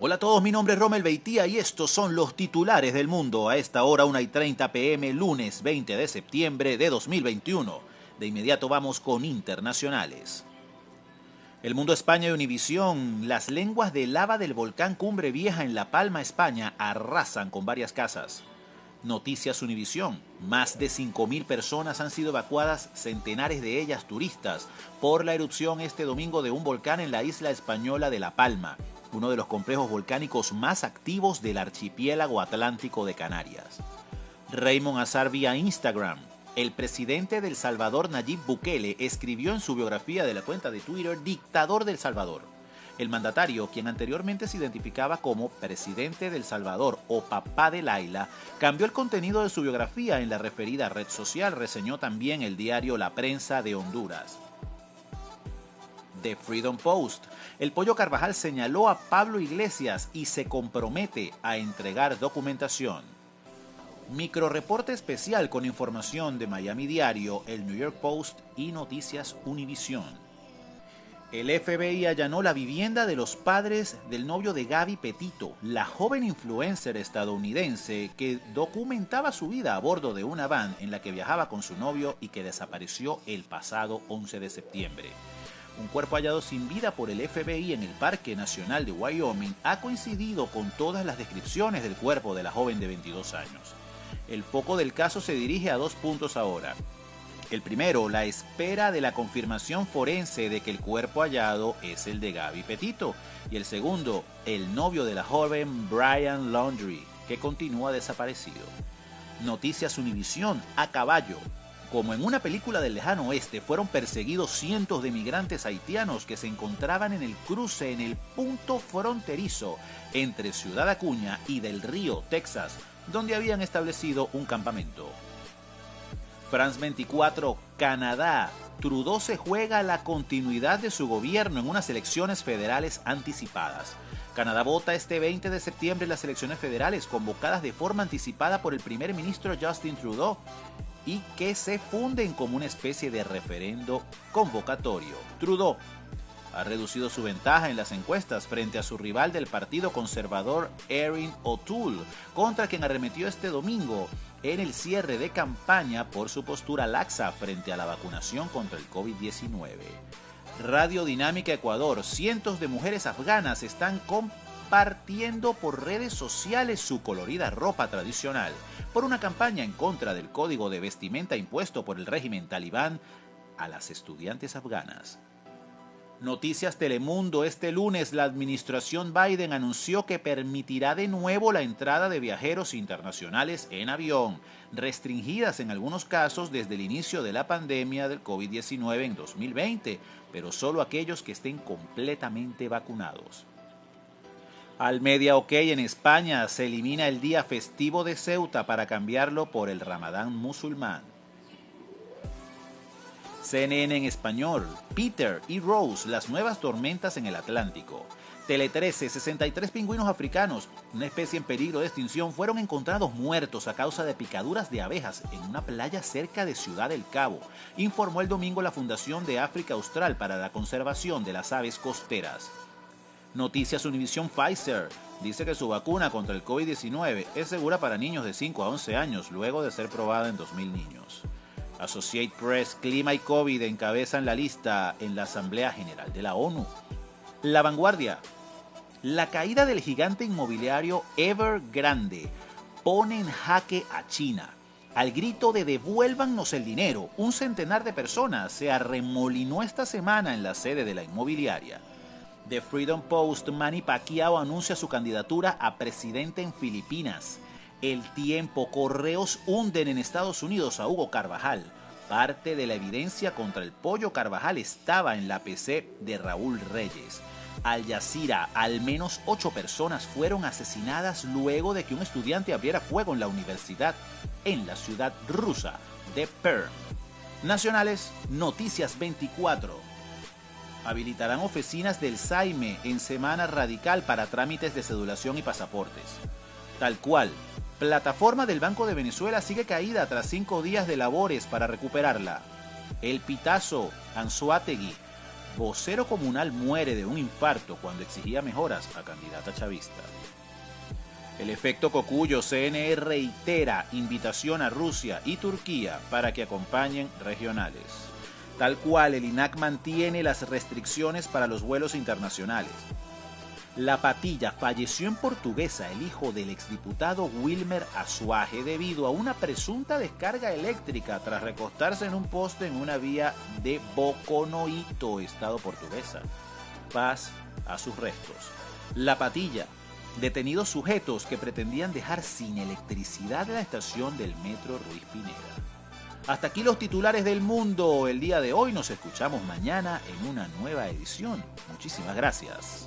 Hola a todos, mi nombre es Romel Beitía y estos son los titulares del mundo a esta hora 1 y 30 pm lunes 20 de septiembre de 2021. De inmediato vamos con internacionales. El Mundo España y Univisión, las lenguas de lava del volcán Cumbre Vieja en La Palma, España, arrasan con varias casas. Noticias Univisión, más de 5.000 personas han sido evacuadas, centenares de ellas turistas, por la erupción este domingo de un volcán en la isla española de La Palma, uno de los complejos volcánicos más activos del archipiélago atlántico de Canarias. Raymond Azar vía Instagram, el presidente del Salvador Nayib Bukele escribió en su biografía de la cuenta de Twitter Dictador del Salvador. El mandatario, quien anteriormente se identificaba como presidente del Salvador o papá de Laila, cambió el contenido de su biografía en la referida red social, reseñó también el diario La Prensa de Honduras. The Freedom Post. El Pollo Carvajal señaló a Pablo Iglesias y se compromete a entregar documentación. Microreporte especial con información de Miami Diario, el New York Post y Noticias Univision. El FBI allanó la vivienda de los padres del novio de Gaby Petito, la joven influencer estadounidense que documentaba su vida a bordo de una van en la que viajaba con su novio y que desapareció el pasado 11 de septiembre. Un cuerpo hallado sin vida por el FBI en el Parque Nacional de Wyoming ha coincidido con todas las descripciones del cuerpo de la joven de 22 años. El foco del caso se dirige a dos puntos ahora. El primero, la espera de la confirmación forense de que el cuerpo hallado es el de Gaby Petito. Y el segundo, el novio de la joven Brian Laundry, que continúa desaparecido. Noticias Univisión a caballo. Como en una película del lejano oeste, fueron perseguidos cientos de migrantes haitianos que se encontraban en el cruce en el punto fronterizo entre Ciudad Acuña y del Río, Texas, donde habían establecido un campamento. France 24, Canadá. Trudeau se juega la continuidad de su gobierno en unas elecciones federales anticipadas. Canadá vota este 20 de septiembre las elecciones federales convocadas de forma anticipada por el primer ministro Justin Trudeau y que se funden como una especie de referendo convocatorio. Trudeau ha reducido su ventaja en las encuestas frente a su rival del Partido Conservador Erin O'Toole, contra quien arremetió este domingo en el cierre de campaña por su postura laxa frente a la vacunación contra el COVID-19. Radio Dinámica Ecuador, cientos de mujeres afganas están compartiendo por redes sociales su colorida ropa tradicional por una campaña en contra del código de vestimenta impuesto por el régimen talibán a las estudiantes afganas. Noticias Telemundo, este lunes la administración Biden anunció que permitirá de nuevo la entrada de viajeros internacionales en avión, restringidas en algunos casos desde el inicio de la pandemia del COVID-19 en 2020, pero solo aquellos que estén completamente vacunados. Al media OK en España se elimina el día festivo de Ceuta para cambiarlo por el Ramadán musulmán. CNN en español, Peter y Rose, las nuevas tormentas en el Atlántico. Tele 13, 63 pingüinos africanos, una especie en peligro de extinción, fueron encontrados muertos a causa de picaduras de abejas en una playa cerca de Ciudad del Cabo, informó el domingo la Fundación de África Austral para la Conservación de las Aves Costeras. Noticias Univision Pfizer dice que su vacuna contra el COVID-19 es segura para niños de 5 a 11 años luego de ser probada en 2.000 niños. Associate Press, Clima y COVID encabezan la lista en la Asamblea General de la ONU. La vanguardia. La caída del gigante inmobiliario Evergrande pone en jaque a China. Al grito de devuélvannos el dinero, un centenar de personas se arremolinó esta semana en la sede de la inmobiliaria. The Freedom Post, Manny Pacquiao anuncia su candidatura a presidente en Filipinas. El tiempo, correos hunden en Estados Unidos a Hugo Carvajal. Parte de la evidencia contra el pollo Carvajal estaba en la PC de Raúl Reyes. Al Jazeera, al menos ocho personas fueron asesinadas luego de que un estudiante abriera fuego en la universidad en la ciudad rusa de Perm. Nacionales, Noticias 24. Habilitarán oficinas del Saime en semana radical para trámites de cedulación y pasaportes. Tal cual, Plataforma del Banco de Venezuela sigue caída tras cinco días de labores para recuperarla. El Pitazo, Anzuategui. vocero comunal muere de un infarto cuando exigía mejoras a candidata chavista. El efecto Cocuyo, CNE reitera invitación a Rusia y Turquía para que acompañen regionales. Tal cual, el INAC mantiene las restricciones para los vuelos internacionales. La Patilla falleció en Portuguesa el hijo del exdiputado Wilmer Azuaje debido a una presunta descarga eléctrica tras recostarse en un poste en una vía de Boconoito, estado portuguesa. Paz a sus restos. La Patilla, detenidos sujetos que pretendían dejar sin electricidad la estación del metro Ruiz Pineda. Hasta aquí los titulares del mundo. El día de hoy nos escuchamos mañana en una nueva edición. Muchísimas gracias.